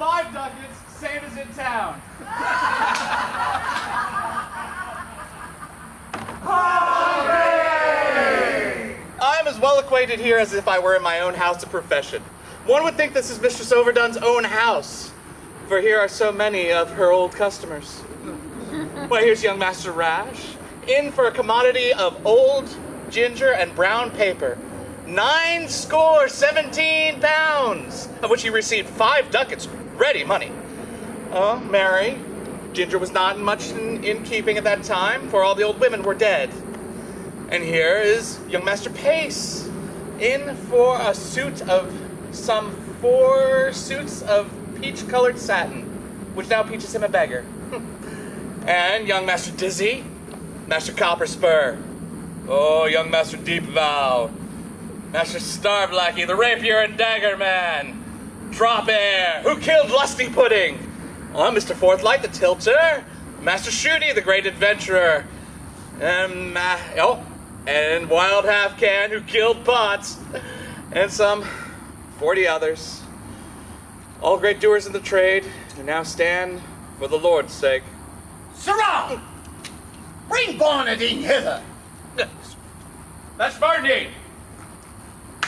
five ducats, same as in town. I am as well acquainted here as if I were in my own house of profession. One would think this is Mistress Overdone's own house, for here are so many of her old customers. Why, here's young Master Rash, in for a commodity of old ginger and brown paper. Nine score seventeen pounds, of which he received five ducats, ready money. Oh, Mary, ginger was not much in, in keeping at that time, for all the old women were dead. And here is young Master Pace, in for a suit of some four suits of peach-colored satin, which now peaches him a beggar. and young Master Dizzy, Master Copperspur, oh, young Master Deep Vow, Master Starve-lackey, the rapier and dagger man, Drop-heir, who killed Lusty Pudding, oh, Mr. Forthlight, the tilter, Master Shooty, the great adventurer, and, uh, oh, and Wild Half Can, who killed Potts, and some 40 others. All great doers in the trade, who now stand for the Lord's sake. Sirrah! Bring Barnardine hither! That's Barnardine!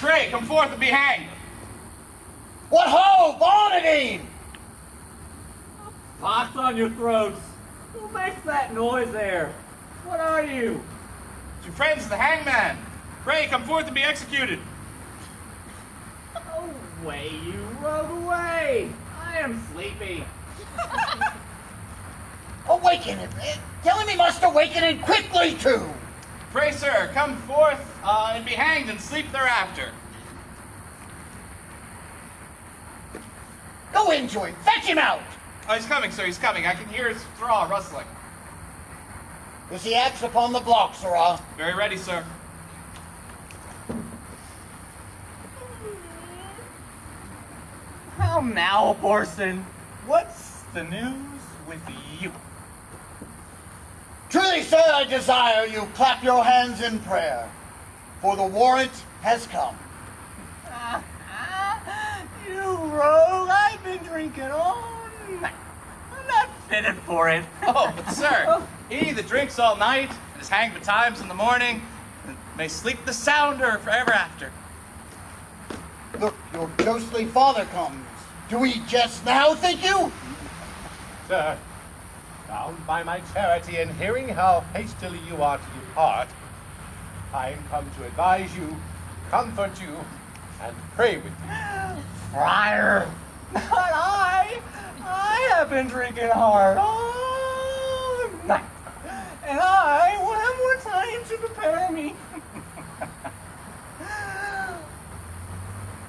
Pray, come forth and be hanged! What ho, Barnardine! Pox on your throats! Who makes that noise there? What are you? It's your friends of the hangman! Pray, come forth and be executed! Away, you rogue, away! I am sleepy. Awaken him! Tell him he must awaken and quickly too! Pray, sir, come forth uh, and be hanged and sleep thereafter. Go in to him, fetch him out! Oh, he's coming, sir, he's coming. I can hear his straw rustling. Is the axe upon the block, sirrah? Very ready, sir. How now, Borson? What's the news with you? Truly, sir, I desire you clap your hands in prayer, for the warrant has come. you rogue, I've been drinking all night. I'm not fitted for it. Oh, but sir, he that drinks all night and is hanged betimes in the morning may sleep the sounder forever after. Look, your ghostly father comes. Do we jest now, think you? Sir, bound by my charity and hearing how hastily you are to depart, I am come to advise you, comfort you, and pray with you. Friar! Not I. I have been drinking hard all night. And I will have more time to prepare me.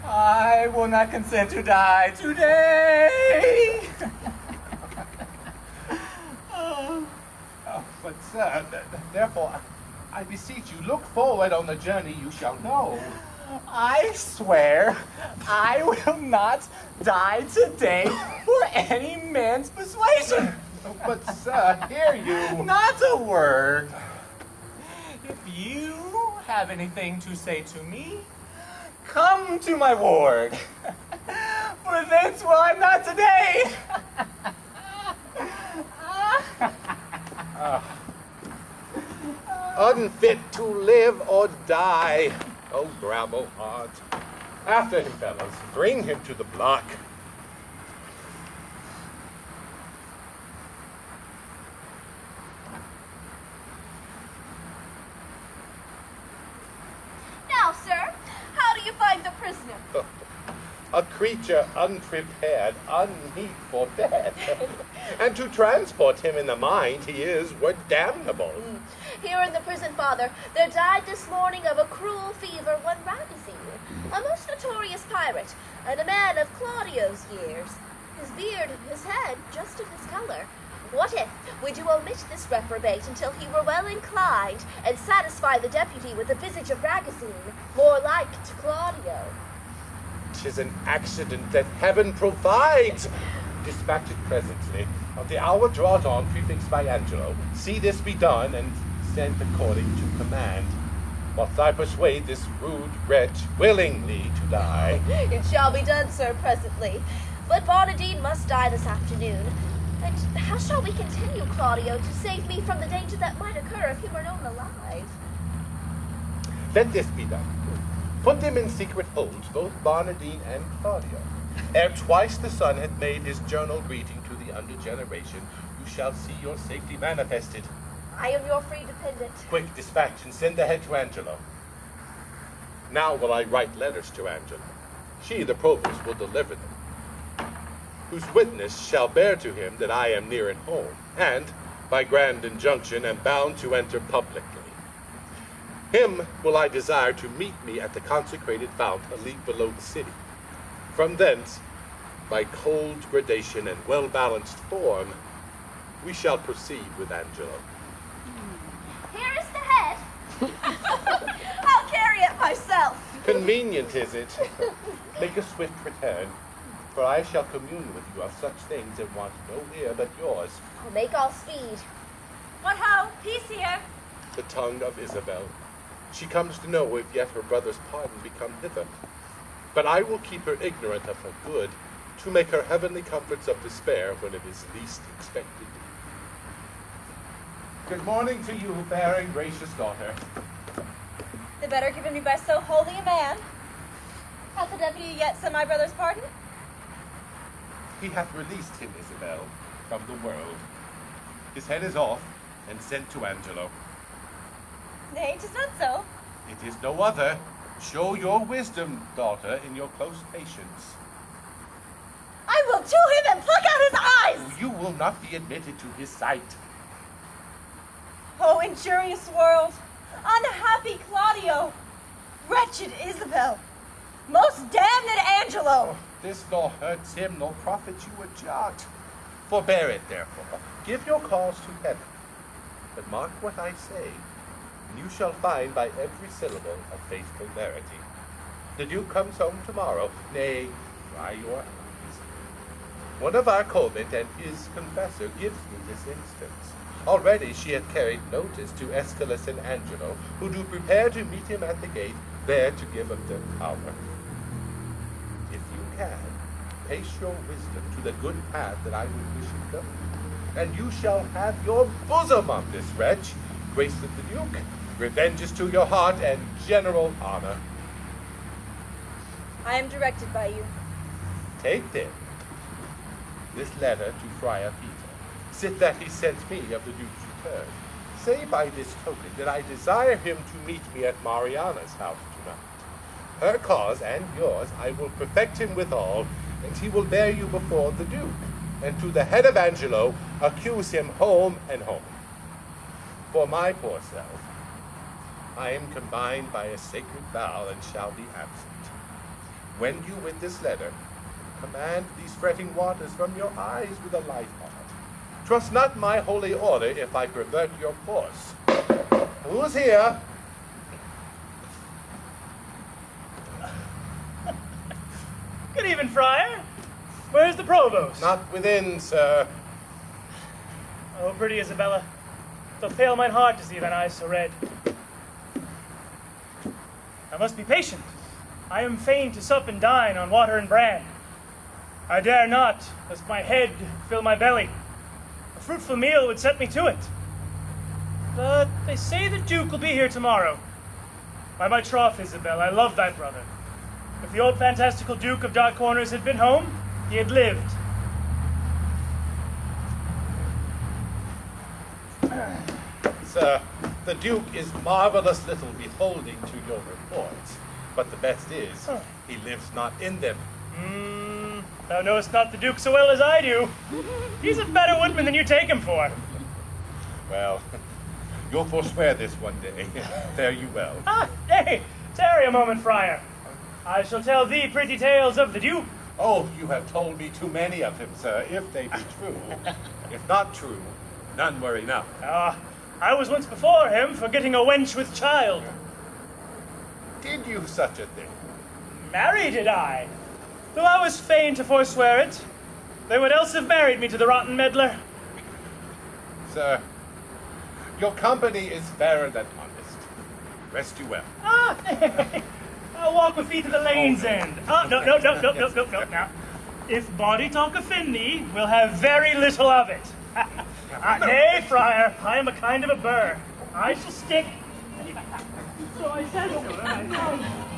I will not consent to die today. Oh, but sir, th- th- therefore, I beseech you, look forward on the journey you shall know. I swear I will not die today for any man's persuasion. But sir, hear you. Not a word. If you have anything to say to me, come to my ward. For thence will I'm not today. Unfit to live or die. Oh, grabble heart. After him, fellows. Bring him to the block. Now, sir, how do you find the prisoner? Uh, A creature unprepared, unmeet for bed. and to transport him in the mind, he is were damnable. Hmm. Here in the prison, father, there died this morning of a cruel fever one Ragozine, a most notorious pirate, and a man of Claudio's years. His beard and his head just of his color. What if we do omit this reprobate until he were well inclined, and satisfy the deputy with a visage of Ragozine, more like to Claudio? Tis an accident that heaven provides. Dispatch it presently. Of the hour draws on, prefixed by Angelo. See this be done, and sent according to command. Whilst I persuade this rude wretch willingly to die. It shall be done, sir, presently. But Barnardine must die this afternoon. And how shall we continue, Claudio, to save me from the danger that might occur if he were known alive? Let this be done. Put them in secret holds, both Barnardine and Claudio. Ere twice the sun hath made his journal greeting to the under generation, you shall see your safety manifested. I am your free dependent. Quick dispatch and send ahead to Angelo. Now will I write letters to Angelo. She, the provost, will deliver them. Whose witness shall bear to him that I am near at home, and, by grand injunction, am bound to enter publicly. Him will I desire to meet me at the consecrated fount a league below the city. From thence, by cold gradation and well-balanced form, we shall proceed with Angelo. Hmm. Here is the head. I'll carry it myself. Convenient is it? Make a swift return, for I shall commune with you of such things and want no ear but yours. I'll make all speed. What ho? Peace here. The tongue of Isabel. She comes to know if yet her brother's pardon be come hither. But I will keep her ignorant of her good, to make her heavenly comforts of despair when it is least expected. Good morning to you, fair and gracious daughter. The better given me by so holy a man. Hath the deputy yet sent my brother's pardon? He hath released him, Isabel, from the world. His head is off and sent to Angelo. Nay, 'tis not so. It is no other. Show your wisdom, daughter, in your close patience. I will to him and pluck out his eyes! Oh, you will not be admitted to his sight. Oh, injurious world! Unhappy Claudio! Wretched Isabel! Most damned Angelo! Oh, this nor hurts him, nor profits you a jot. Forbear it, therefore. Give your cause to heaven. But mark what I say, you shall find by every syllable a faithful verity. The Duke comes home tomorrow. Nay, dry your eyes. One of our convent and his confessor gives me this instance. Already she hath carried notice to Escalus and Angelo, who do prepare to meet him at the gate, there to give up their power. If you can, pace your wisdom to the good path that I would wish it go, and you shall have your bosom on this wretch, grace of the Duke, revenge is to your heart, and general honor. I am directed by you. Take then this letter to Friar Peter. Sit that he sent me of the Duke's return. Say by this token that I desire him to meet me at Mariana's house tonight. Her cause and yours I will perfect him withal, and he will bear you before the Duke, and to the head of Angelo accuse him home and home. For my poor self, I am combined by a sacred vow and shall be absent. When you with this letter command these fretting waters from your eyes with a light heart. Trust not my holy order if I pervert your course. Who's here? Good evening, Friar. Where's the provost? Not within, sir. Oh, pretty Isabella. Though fail mine heart to see thine eyes so red. I must be patient. I am fain to sup and dine on water and bran. I dare not, lest my head fill my belly. A fruitful meal would set me to it. But they say the Duke will be here tomorrow. By my troth, Isabel, I love thy brother. If the old fantastical Duke of Dark Corners had been home, he had lived. Sir, the Duke is marvelous little beholding to your reports, but the best is, Huh. he lives not in them. Mm, thou knowest not the Duke so well as I do. He's a better woodman than you take him for. Well, you'll forswear this one day. Fare you well. Ah, hey, tarry a moment, Friar. I shall tell thee pretty tales of the Duke. Oh, you have told me too many of him, sir, if they be true. if not true, none were enough. Ah, I was once before him for getting a wench with child. Did you such a thing? Marry did I? Though I was fain to forswear it. They would else have married me to the rotten medlar. Sir, your company is fairer than honest. Rest you well. Ah, I'll walk with thee to the lane's end. Ah, no, no, no, no, no, no, no, now. If body talk offend thee, we'll have very little of it. Uh, nay, friar, I am a kind of a burr. I shall stick. So I said